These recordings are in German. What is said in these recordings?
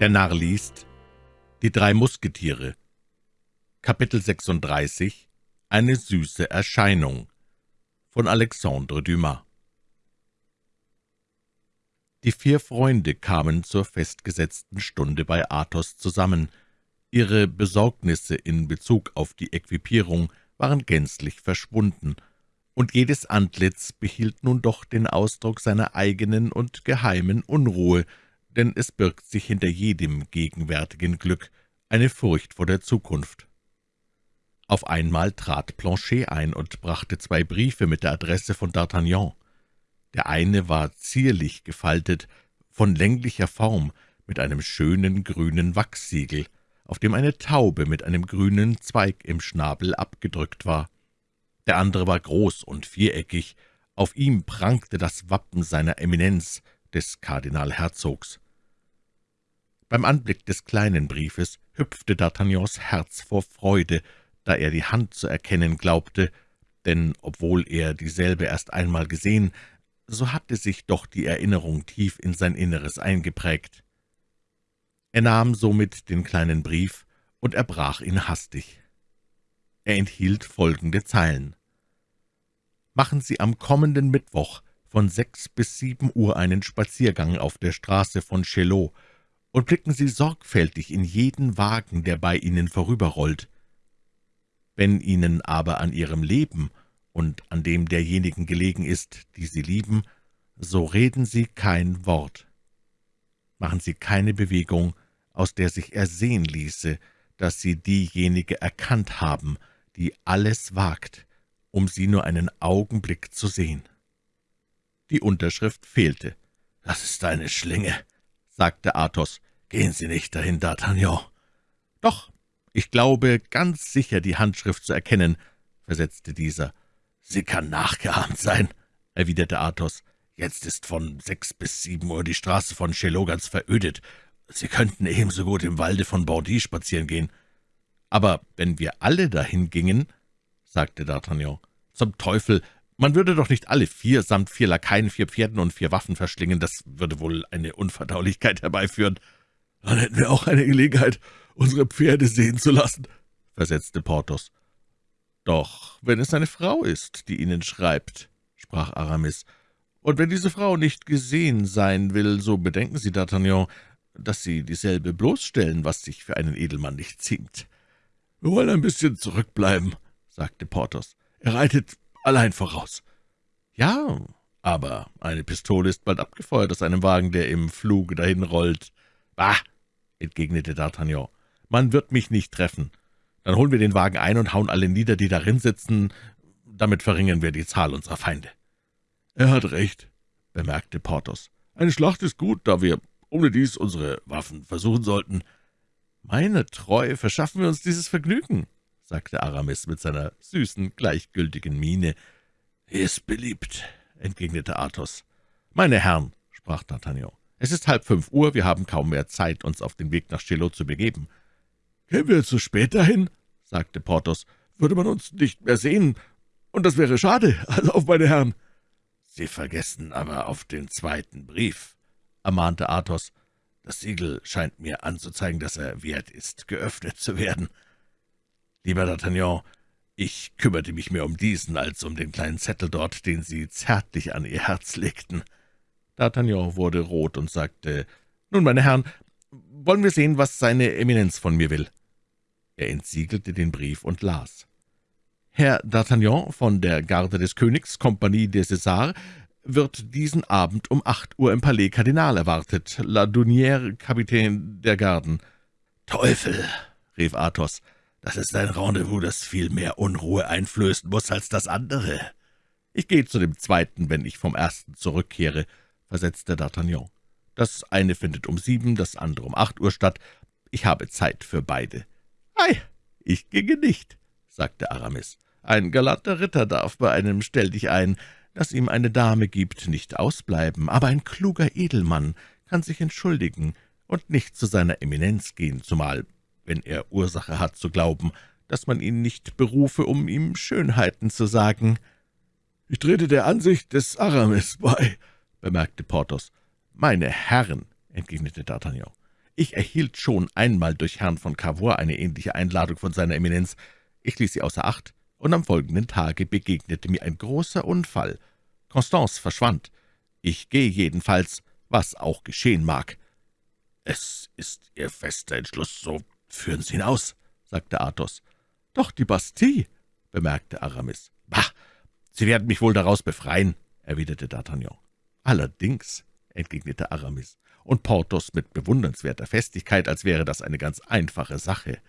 Der Narr liest Die drei Musketiere. Kapitel 36 Eine süße Erscheinung. Von Alexandre Dumas. Die vier Freunde kamen zur festgesetzten Stunde bei Athos zusammen. Ihre Besorgnisse in Bezug auf die Equipierung waren gänzlich verschwunden, und jedes Antlitz behielt nun doch den Ausdruck seiner eigenen und geheimen Unruhe, denn es birgt sich hinter jedem gegenwärtigen Glück eine Furcht vor der Zukunft. Auf einmal trat Planchet ein und brachte zwei Briefe mit der Adresse von D'Artagnan. Der eine war zierlich gefaltet, von länglicher Form, mit einem schönen grünen Wachssiegel, auf dem eine Taube mit einem grünen Zweig im Schnabel abgedrückt war. Der andere war groß und viereckig, auf ihm prangte das Wappen seiner Eminenz, des Kardinalherzogs. Beim Anblick des kleinen Briefes hüpfte D'Artagnans Herz vor Freude, da er die Hand zu erkennen glaubte, denn obwohl er dieselbe erst einmal gesehen, so hatte sich doch die Erinnerung tief in sein Inneres eingeprägt. Er nahm somit den kleinen Brief und erbrach ihn hastig. Er enthielt folgende Zeilen. »Machen Sie am kommenden Mittwoch von sechs bis sieben Uhr einen Spaziergang auf der Straße von Chaillot, und blicken Sie sorgfältig in jeden Wagen, der bei Ihnen vorüberrollt. Wenn Ihnen aber an Ihrem Leben und an dem derjenigen gelegen ist, die Sie lieben, so reden Sie kein Wort. Machen Sie keine Bewegung, aus der sich ersehen ließe, dass Sie diejenige erkannt haben, die alles wagt, um Sie nur einen Augenblick zu sehen.« Die Unterschrift fehlte. »Das ist eine Schlinge«, sagte Athos. »Gehen Sie nicht dahin, D'Artagnan.« »Doch, ich glaube, ganz sicher die Handschrift zu erkennen«, versetzte dieser. »Sie kann nachgeahmt sein«, erwiderte Athos. »Jetzt ist von sechs bis sieben Uhr die Straße von Chaillot ganz verödet. Sie könnten ebenso gut im Walde von Bordy spazieren gehen.« »Aber wenn wir alle dahin gingen«, sagte D'Artagnan. »Zum Teufel, man würde doch nicht alle vier samt vier Lakaien, vier Pferden und vier Waffen verschlingen, das würde wohl eine Unverdaulichkeit herbeiführen.« »Dann hätten wir auch eine Gelegenheit, unsere Pferde sehen zu lassen«, versetzte Porthos. »Doch wenn es eine Frau ist, die Ihnen schreibt«, sprach Aramis, »und wenn diese Frau nicht gesehen sein will, so bedenken Sie, D'Artagnan, dass Sie dieselbe bloßstellen, was sich für einen Edelmann nicht ziemt.« »Wir wollen ein bisschen zurückbleiben«, sagte Porthos. »Er reitet allein voraus.« »Ja, aber eine Pistole ist bald abgefeuert aus einem Wagen, der im Fluge dahinrollt.« »Bah«, entgegnete D'Artagnan, »man wird mich nicht treffen. Dann holen wir den Wagen ein und hauen alle nieder, die darin sitzen. Damit verringern wir die Zahl unserer Feinde.« »Er hat recht«, bemerkte Porthos. »Eine Schlacht ist gut, da wir ohne dies unsere Waffen versuchen sollten.« »Meine Treue, verschaffen wir uns dieses Vergnügen«, sagte Aramis mit seiner süßen, gleichgültigen Miene. »Ist beliebt«, entgegnete Athos. »Meine Herren«, sprach D'Artagnan, »es ist halb fünf Uhr, wir haben kaum mehr Zeit, uns auf den Weg nach Chaillot zu begeben.« »Kämen wir zu spät dahin«, sagte Porthos, »würde man uns nicht mehr sehen, und das wäre schade, also auf meine Herren.« »Sie vergessen aber auf den zweiten Brief«, ermahnte Athos. »Das Siegel scheint mir anzuzeigen, dass er wert ist, geöffnet zu werden.« »Lieber D'Artagnan, ich kümmerte mich mehr um diesen als um den kleinen Zettel dort, den Sie zärtlich an Ihr Herz legten.« D'Artagnan wurde rot und sagte, »Nun, meine Herren, wollen wir sehen, was seine Eminenz von mir will?« Er entsiegelte den Brief und las. »Herr D'Artagnan von der Garde des Königs, Kompanie des Césars, wird diesen Abend um acht Uhr im Palais Kardinal erwartet. La Dunière, Kapitän der Garden.« »Teufel«, rief Athos, »das ist ein Rendezvous, das viel mehr Unruhe einflößen muss als das andere.« »Ich gehe zu dem zweiten, wenn ich vom ersten zurückkehre«, versetzte D'Artagnan. »Das eine findet um sieben, das andere um acht Uhr statt. Ich habe Zeit für beide.« »Ei, ich ginge nicht«, sagte Aramis. »Ein galanter Ritter darf bei einem Stelldichein, das ihm eine Dame gibt, nicht ausbleiben, aber ein kluger Edelmann kann sich entschuldigen und nicht zu seiner Eminenz gehen, zumal, wenn er Ursache hat zu glauben, dass man ihn nicht berufe, um ihm Schönheiten zu sagen.« »Ich trete der Ansicht des Aramis bei«, bemerkte Porthos. »Meine Herren«, entgegnete D'Artagnan, Ich erhielt schon einmal durch Herrn von Cavour eine ähnliche Einladung von seiner Eminenz. Ich ließ sie außer Acht, und am folgenden Tage begegnete mir ein großer Unfall. Constance verschwand. Ich gehe jedenfalls, was auch geschehen mag.« »Es ist Ihr fester Entschluss, so führen Sie ihn aus«, sagte Athos. »Doch die Bastille«, bemerkte Aramis. »Bah, Sie werden mich wohl daraus befreien«, erwiderte D'Artagnan. »Allerdings«, entgegnete Aramis, und Porthos mit bewundernswerter Festigkeit, als wäre das eine ganz einfache Sache.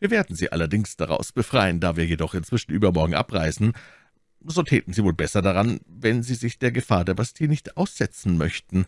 »Wir werden Sie allerdings daraus befreien, da wir jedoch inzwischen übermorgen abreisen. So täten Sie wohl besser daran, wenn Sie sich der Gefahr der Bastille nicht aussetzen möchten.«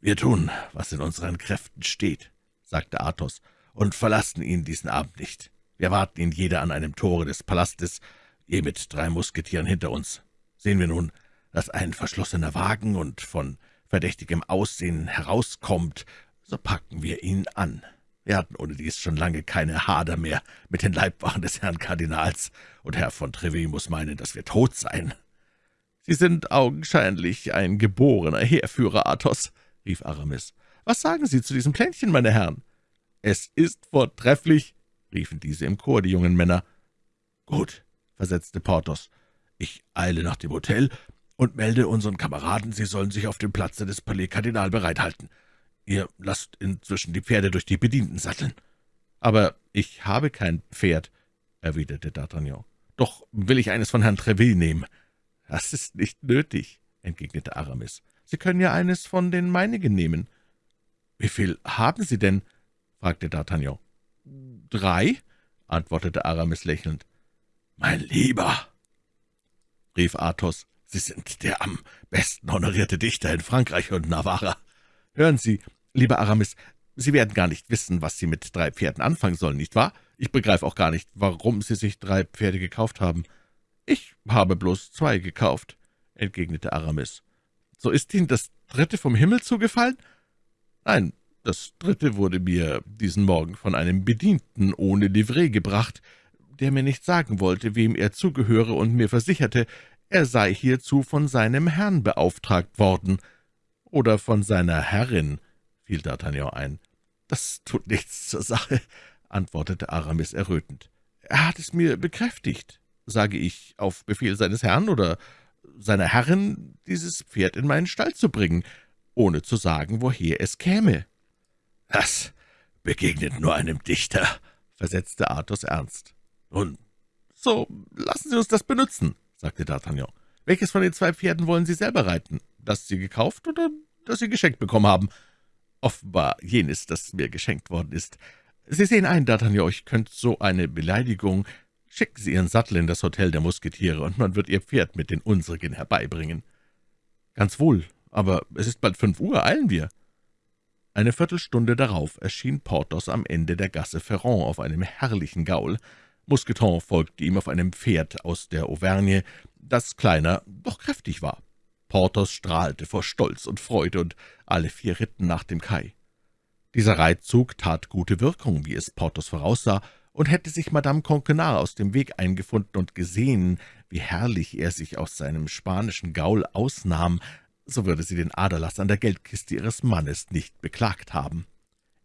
»Wir tun, was in unseren Kräften steht«, sagte Athos, »und verlassen ihn diesen Abend nicht. Wir warten ihn jeder an einem Tore des Palastes, je mit drei Musketieren hinter uns. Sehen wir nun, dass ein verschlossener Wagen und von verdächtigem Aussehen herauskommt, so packen wir ihn an. Wir hatten ohne dies schon lange keine Hader mehr mit den Leibwachen des Herrn Kardinals, und Herr von Treville muss meinen, dass wir tot seien.« »Sie sind augenscheinlich ein geborener Heerführer, Athos«, rief Aramis. »Was sagen Sie zu diesem Plänchen, meine Herren?« »Es ist vortrefflich«, riefen diese im Chor, die jungen Männer. »Gut«, versetzte Porthos, »ich eile nach dem Hotel und melde unseren Kameraden, sie sollen sich auf dem Platze des Palais Kardinal bereithalten. Ihr lasst inzwischen die Pferde durch die Bedienten satteln.« »Aber ich habe kein Pferd«, erwiderte D'Artagnan. »Doch will ich eines von Herrn Treville nehmen.« »Das ist nicht nötig«, entgegnete Aramis. »Sie können ja eines von den meinigen nehmen.« »Wie viel haben Sie denn?« fragte D'Artagnan. »Drei«, antwortete Aramis lächelnd. »Mein Lieber«, rief Athos, »Sie sind der am besten honorierte Dichter in Frankreich und Navarra. Hören Sie, lieber Aramis, Sie werden gar nicht wissen, was Sie mit drei Pferden anfangen sollen, nicht wahr? Ich begreife auch gar nicht, warum Sie sich drei Pferde gekauft haben.« »Ich habe bloß zwei gekauft«, entgegnete Aramis. »So ist Ihnen das dritte vom Himmel zugefallen?« »Nein, das dritte wurde mir diesen Morgen von einem Bedienten ohne Livret gebracht, der mir nicht sagen wollte, wem er zugehöre, und mir versicherte, er sei hierzu von seinem Herrn beauftragt worden.« »Oder von seiner Herrin«, fiel D'Artagnan ein. »Das tut nichts zur Sache«, antwortete Aramis errötend. »Er hat es mir bekräftigt. Sage ich, auf Befehl seines Herrn oder seiner Herrin, dieses Pferd in meinen Stall zu bringen, ohne zu sagen, woher es käme.« »Das begegnet nur einem Dichter«, versetzte Athos ernst. »Nun, so lassen Sie uns das benutzen«, sagte D'Artagnan. »Welches von den zwei Pferden wollen Sie selber reiten? Das Sie gekauft oder das Sie geschenkt bekommen haben?« »Offenbar jenes, das mir geschenkt worden ist. Sie sehen ein, D'Artagnan, euch könnte so eine Beleidigung Schicken Sie Ihren Sattel in das Hotel der Musketiere, und man wird Ihr Pferd mit den unsrigen herbeibringen.« »Ganz wohl, aber es ist bald fünf Uhr, eilen wir.« Eine Viertelstunde darauf erschien Porthos am Ende der Gasse Ferrand auf einem herrlichen Gaul. Mousqueton folgte ihm auf einem Pferd aus der Auvergne, das kleiner, doch kräftig war. Porthos strahlte vor Stolz und Freude, und alle vier ritten nach dem Kai. Dieser Reitzug tat gute Wirkung, wie es Porthos voraussah, und hätte sich Madame Conquenard aus dem Weg eingefunden und gesehen, wie herrlich er sich aus seinem spanischen Gaul ausnahm, so würde sie den Aderlass an der Geldkiste ihres Mannes nicht beklagt haben.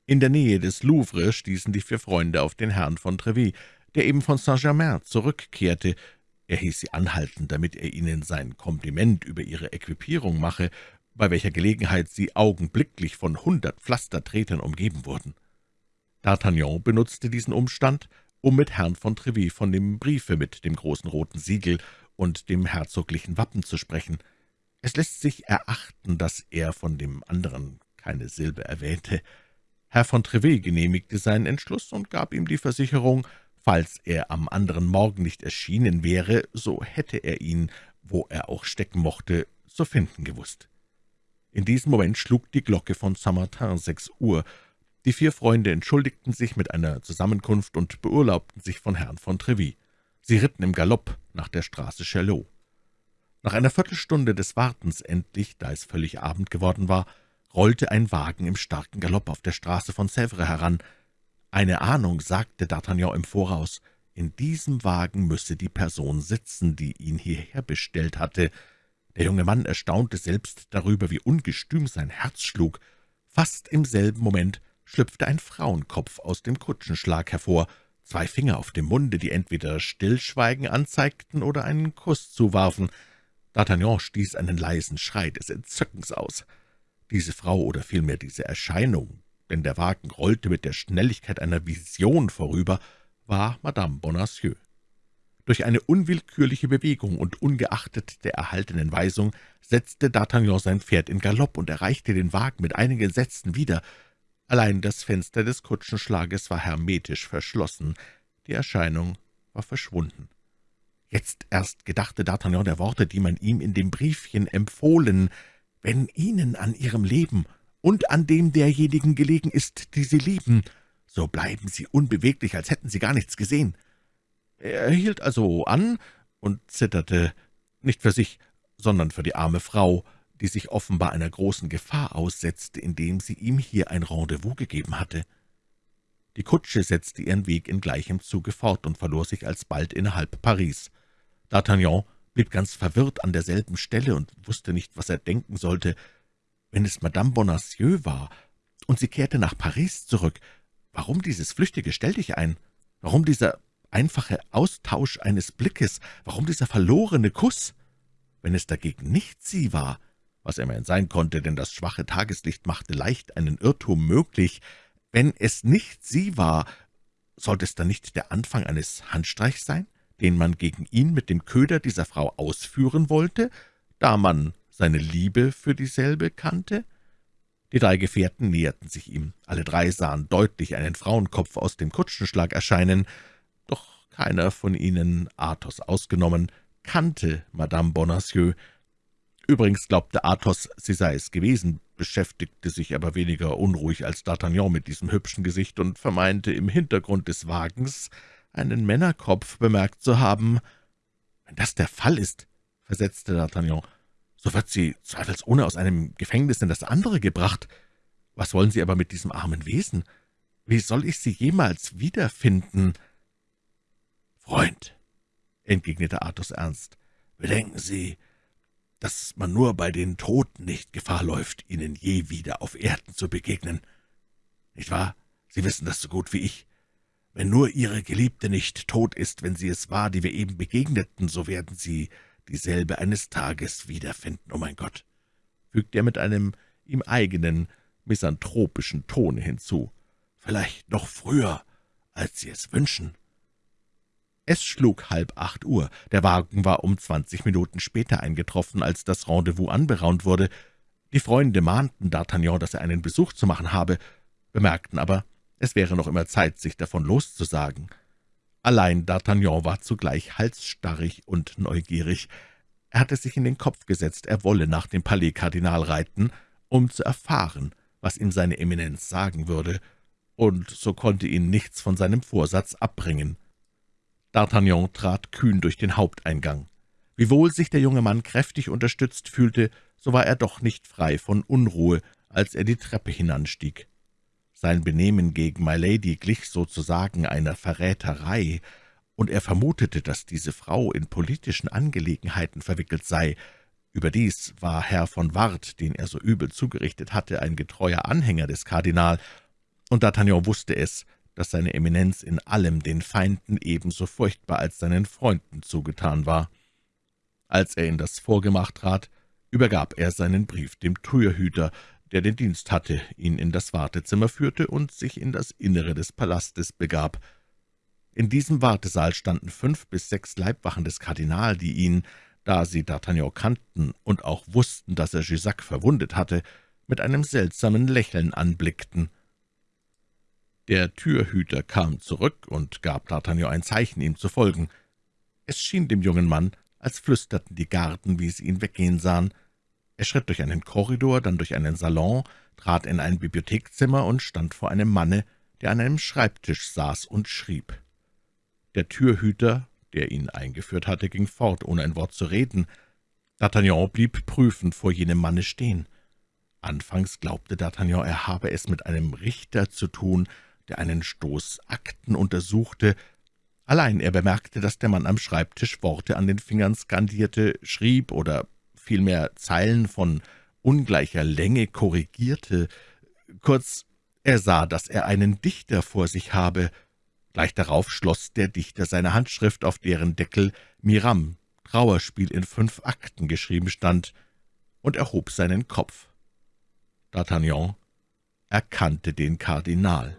In der Nähe des Louvre stießen die vier Freunde auf den Herrn von Treville, der eben von Saint-Germain zurückkehrte. Er hieß sie anhalten, damit er ihnen sein Kompliment über ihre Equipierung mache, bei welcher Gelegenheit sie augenblicklich von hundert Pflastertretern umgeben wurden. D'Artagnan benutzte diesen Umstand, um mit Herrn von Treville von dem Briefe mit dem großen roten Siegel und dem herzoglichen Wappen zu sprechen. Es lässt sich erachten, dass er von dem anderen keine Silbe erwähnte. Herr von Treville genehmigte seinen Entschluss und gab ihm die Versicherung, falls er am anderen Morgen nicht erschienen wäre, so hätte er ihn, wo er auch stecken mochte, zu finden gewusst. In diesem Moment schlug die Glocke von Saint-Martin sechs Uhr, die vier Freunde entschuldigten sich mit einer Zusammenkunft und beurlaubten sich von Herrn von Treville. Sie ritten im Galopp nach der Straße Chaillot. Nach einer Viertelstunde des Wartens endlich, da es völlig Abend geworden war, rollte ein Wagen im starken Galopp auf der Straße von Sèvres heran. Eine Ahnung sagte D'Artagnan im Voraus, in diesem Wagen müsse die Person sitzen, die ihn hierher bestellt hatte. Der junge Mann erstaunte selbst darüber, wie ungestüm sein Herz schlug. Fast im selben Moment schlüpfte ein Frauenkopf aus dem Kutschenschlag hervor, zwei Finger auf dem Munde, die entweder Stillschweigen anzeigten oder einen Kuss zuwarfen. D'Artagnan stieß einen leisen Schrei des Entzückens aus. Diese Frau oder vielmehr diese Erscheinung, denn der Wagen rollte mit der Schnelligkeit einer Vision vorüber, war Madame Bonacieux. Durch eine unwillkürliche Bewegung und ungeachtet der erhaltenen Weisung setzte D'Artagnan sein Pferd in Galopp und erreichte den Wagen mit einigen Sätzen wieder. Allein das Fenster des Kutschenschlages war hermetisch verschlossen. Die Erscheinung war verschwunden. Jetzt erst gedachte D'Artagnan der Worte, die man ihm in dem Briefchen empfohlen. »Wenn Ihnen an Ihrem Leben und an dem derjenigen gelegen ist, die Sie lieben, so bleiben Sie unbeweglich, als hätten Sie gar nichts gesehen.« er hielt also an und zitterte, nicht für sich, sondern für die arme Frau, die sich offenbar einer großen Gefahr aussetzte, indem sie ihm hier ein Rendezvous gegeben hatte. Die Kutsche setzte ihren Weg in gleichem Zuge fort und verlor sich alsbald innerhalb Paris. D'Artagnan blieb ganz verwirrt an derselben Stelle und wusste nicht, was er denken sollte. Wenn es Madame Bonacieux war und sie kehrte nach Paris zurück, warum dieses flüchtige Stelldichein? Warum dieser einfache Austausch eines Blickes, warum dieser verlorene Kuss? Wenn es dagegen nicht sie war, was immerhin sein konnte, denn das schwache Tageslicht machte leicht einen Irrtum möglich, wenn es nicht sie war, sollte es dann nicht der Anfang eines Handstreichs sein, den man gegen ihn mit dem Köder dieser Frau ausführen wollte, da man seine Liebe für dieselbe kannte? Die drei Gefährten näherten sich ihm. Alle drei sahen deutlich einen Frauenkopf aus dem Kutschenschlag erscheinen. Doch keiner von ihnen, Athos ausgenommen, kannte Madame Bonacieux. Übrigens glaubte Athos, sie sei es gewesen, beschäftigte sich aber weniger unruhig als D'Artagnan mit diesem hübschen Gesicht und vermeinte im Hintergrund des Wagens einen Männerkopf bemerkt zu haben. »Wenn das der Fall ist«, versetzte D'Artagnan, »so wird sie zweifelsohne aus einem Gefängnis in das andere gebracht. Was wollen Sie aber mit diesem armen Wesen? Wie soll ich sie jemals wiederfinden?« »Freund«, entgegnete Athos ernst, »bedenken Sie, dass man nur bei den Toten nicht Gefahr läuft, ihnen je wieder auf Erden zu begegnen. Nicht wahr? Sie wissen das so gut wie ich. Wenn nur Ihre Geliebte nicht tot ist, wenn sie es war, die wir eben begegneten, so werden Sie dieselbe eines Tages wiederfinden, oh mein Gott«, fügte er mit einem ihm eigenen, misanthropischen Tone hinzu. »Vielleicht noch früher, als Sie es wünschen.« es schlug halb acht Uhr. Der Wagen war um zwanzig Minuten später eingetroffen, als das Rendezvous anberaumt wurde. Die Freunde mahnten D'Artagnan, dass er einen Besuch zu machen habe, bemerkten aber, es wäre noch immer Zeit, sich davon loszusagen. Allein D'Artagnan war zugleich halsstarrig und neugierig. Er hatte sich in den Kopf gesetzt, er wolle nach dem Palais Kardinal reiten, um zu erfahren, was ihm seine Eminenz sagen würde, und so konnte ihn nichts von seinem Vorsatz abbringen. D'Artagnan trat kühn durch den Haupteingang. Wiewohl sich der junge Mann kräftig unterstützt fühlte, so war er doch nicht frei von Unruhe, als er die Treppe hinanstieg. Sein Benehmen gegen Milady glich sozusagen einer Verräterei, und er vermutete, dass diese Frau in politischen Angelegenheiten verwickelt sei. Überdies war Herr von Ward, den er so übel zugerichtet hatte, ein getreuer Anhänger des Kardinal, und D'Artagnan wusste es, dass seine Eminenz in allem den Feinden ebenso furchtbar als seinen Freunden zugetan war. Als er in das Vorgemach trat, übergab er seinen Brief dem Türhüter, der den Dienst hatte, ihn in das Wartezimmer führte und sich in das Innere des Palastes begab. In diesem Wartesaal standen fünf bis sechs Leibwachen des Kardinal, die ihn, da sie D'Artagnan kannten und auch wussten, dass er Jussac verwundet hatte, mit einem seltsamen Lächeln anblickten. Der Türhüter kam zurück und gab D'Artagnan ein Zeichen, ihm zu folgen. Es schien dem jungen Mann, als flüsterten die Garten, wie sie ihn weggehen sahen. Er schritt durch einen Korridor, dann durch einen Salon, trat in ein Bibliothekzimmer und stand vor einem Manne, der an einem Schreibtisch saß und schrieb. Der Türhüter, der ihn eingeführt hatte, ging fort, ohne ein Wort zu reden. D'Artagnan blieb prüfend vor jenem Manne stehen. Anfangs glaubte D'Artagnan, er habe es mit einem Richter zu tun, der einen Stoß Akten untersuchte. Allein er bemerkte, dass der Mann am Schreibtisch Worte an den Fingern skandierte, schrieb oder vielmehr Zeilen von ungleicher Länge korrigierte, Kurz, er sah, dass er einen Dichter vor sich habe. Gleich darauf schloss der Dichter seine Handschrift, auf deren Deckel »Miram, Trauerspiel in fünf Akten« geschrieben stand, und erhob seinen Kopf. D'Artagnan erkannte den Kardinal.